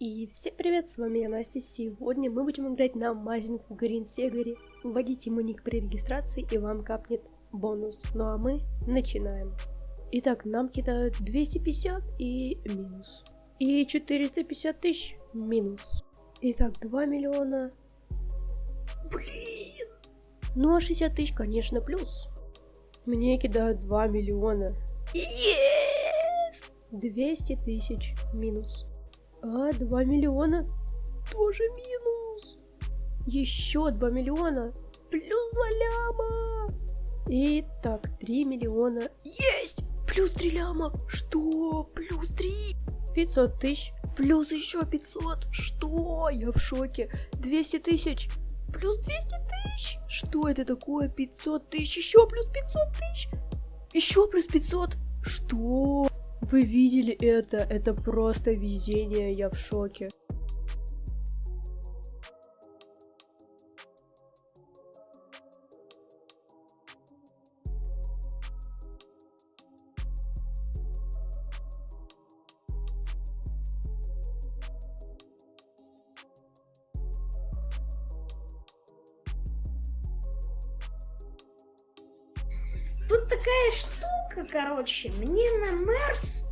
И всем привет, с вами я Настя. Сегодня мы будем играть на Мазинг в Грин Сегаре. Вводите ему ник при регистрации и вам капнет бонус. Ну а мы начинаем. Итак, нам кидают 250 и минус. И 450 тысяч минус. Итак, 2 миллиона. Блин. Ну а 60 тысяч, конечно, плюс. Мне кидают 2 миллиона. Yes! 200 тысяч минус. А, 2 миллиона тоже минус. Еще 2 миллиона плюс 2 ляма. И так, 3 миллиона. Есть! Плюс 3 ляма. Что? Плюс 3. 500 тысяч. Плюс еще 500. Что? Я в шоке. 200 тысяч. Плюс 200 тысяч. Что это такое? 500 тысяч. Еще плюс 500 тысяч. Еще плюс 500. Что? Вы видели это? Это просто везение, я в шоке. Тут такая штука, короче, мне на Мерс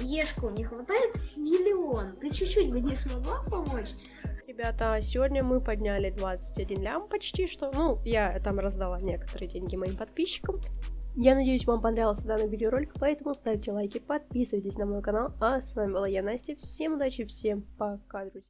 Ешку не хватает миллион. Ты чуть-чуть бы не смогла помочь? Ребята, сегодня мы подняли 21 лям почти что. Ну, я там раздала некоторые деньги моим подписчикам. Я надеюсь, вам понравился данный видеоролик, поэтому ставьте лайки, подписывайтесь на мой канал. А с вами была я, Настя. Всем удачи, всем пока, друзья.